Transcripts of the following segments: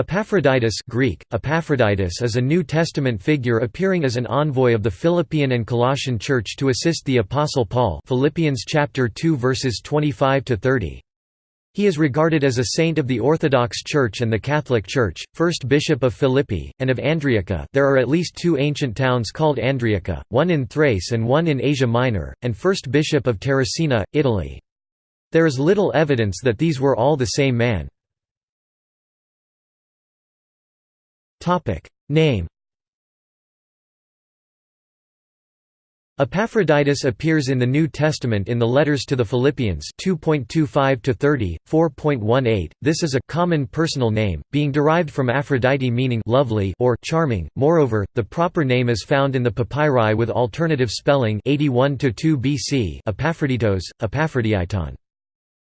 Epaphroditus Greek, Epaphroditus is a New Testament figure appearing as an envoy of the Philippian and Colossian Church to assist the Apostle Paul Philippians chapter 2 verses 25 to 30. He is regarded as a saint of the Orthodox Church and the Catholic Church, first bishop of Philippi, and of Andriaca there are at least two ancient towns called Andriaca, one in Thrace and one in Asia Minor, and first bishop of Terracina, Italy. There is little evidence that these were all the same man. Topic Name Epaphroditus appears in the New Testament in the letters to the Philippians 2.25 to 30, 4.18. This is a common personal name, being derived from Aphrodite meaning lovely or charming. Moreover, the proper name is found in the papyri with alternative spelling 81 to 2 BC, Epaphroditos, Epaphroditon.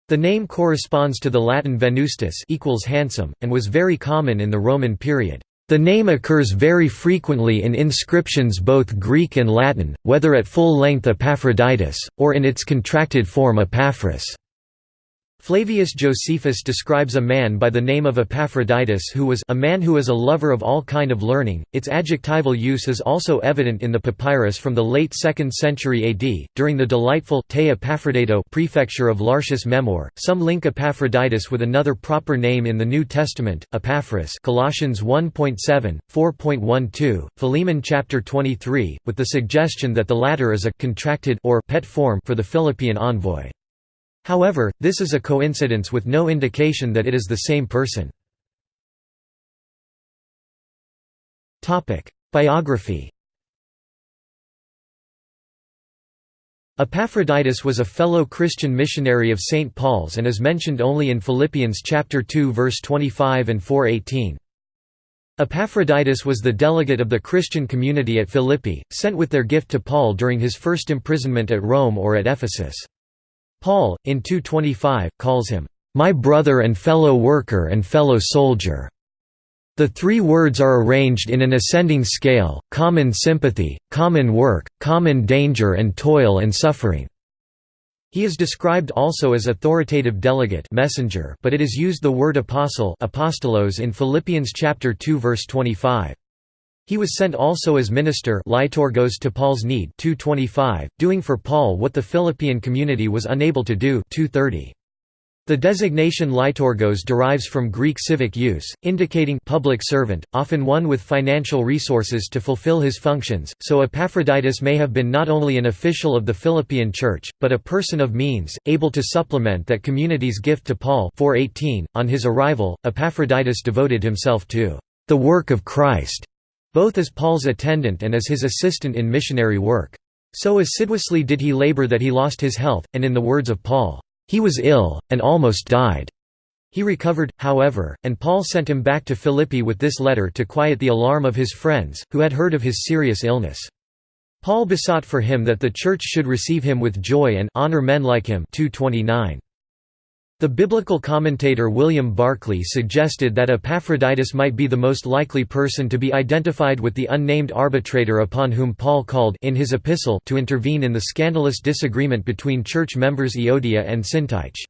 The name corresponds to the Latin Venustus equals handsome and was very common in the Roman period. The name occurs very frequently in inscriptions both Greek and Latin, whether at full length Epaphroditus, or in its contracted form Epaphras. Flavius Josephus describes a man by the name of Epaphroditus who was a man who is a lover of all kind of learning. Its adjectival use is also evident in the papyrus from the late 2nd century AD. During the delightful Te Epaphrodito prefecture of Lartius Memor, some link Epaphroditus with another proper name in the New Testament, Epaphras, Colossians 1.7, 4.12, Philemon chapter 23, with the suggestion that the latter is a contracted or pet form for the Philippian envoy. However, this is a coincidence with no indication that it is the same person. Biography Epaphroditus was a fellow Christian missionary of St. Paul's and is mentioned only in Philippians chapter 2 verse 25 and 4:18. Epaphroditus was the delegate of the Christian community at Philippi, sent with their gift to Paul during his first imprisonment at Rome or at Ephesus. Paul, in 225, calls him, "...my brother and fellow worker and fellow soldier." The three words are arranged in an ascending scale, common sympathy, common work, common danger and toil and suffering. He is described also as authoritative delegate messenger, but it is used the word apostle apostolos in Philippians chapter 2 verse 25. He was sent also as minister to Paul's need 225, doing for Paul what the Philippian community was unable to do 230. The designation liturgos derives from Greek civic use, indicating public servant, often one with financial resources to fulfill his functions, so Epaphroditus may have been not only an official of the Philippian church, but a person of means, able to supplement that community's gift to Paul 418. .On his arrival, Epaphroditus devoted himself to the work of Christ both as Paul's attendant and as his assistant in missionary work. So assiduously did he labor that he lost his health, and in the words of Paul, "...he was ill, and almost died." He recovered, however, and Paul sent him back to Philippi with this letter to quiet the alarm of his friends, who had heard of his serious illness. Paul besought for him that the church should receive him with joy and honor men like him 229. The biblical commentator William Barclay suggested that Epaphroditus might be the most likely person to be identified with the unnamed arbitrator upon whom Paul called in his epistle to intervene in the scandalous disagreement between church members Euodia and Syntyche.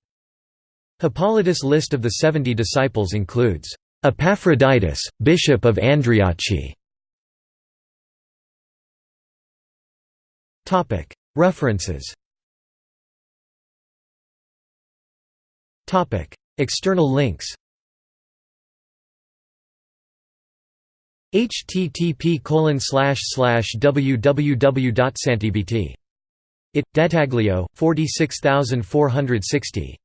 Hippolytus' list of the seventy disciples includes, "...Epaphroditus, bishop of Andriachi". References External links http www.santibt. It. Dettaglio, 46460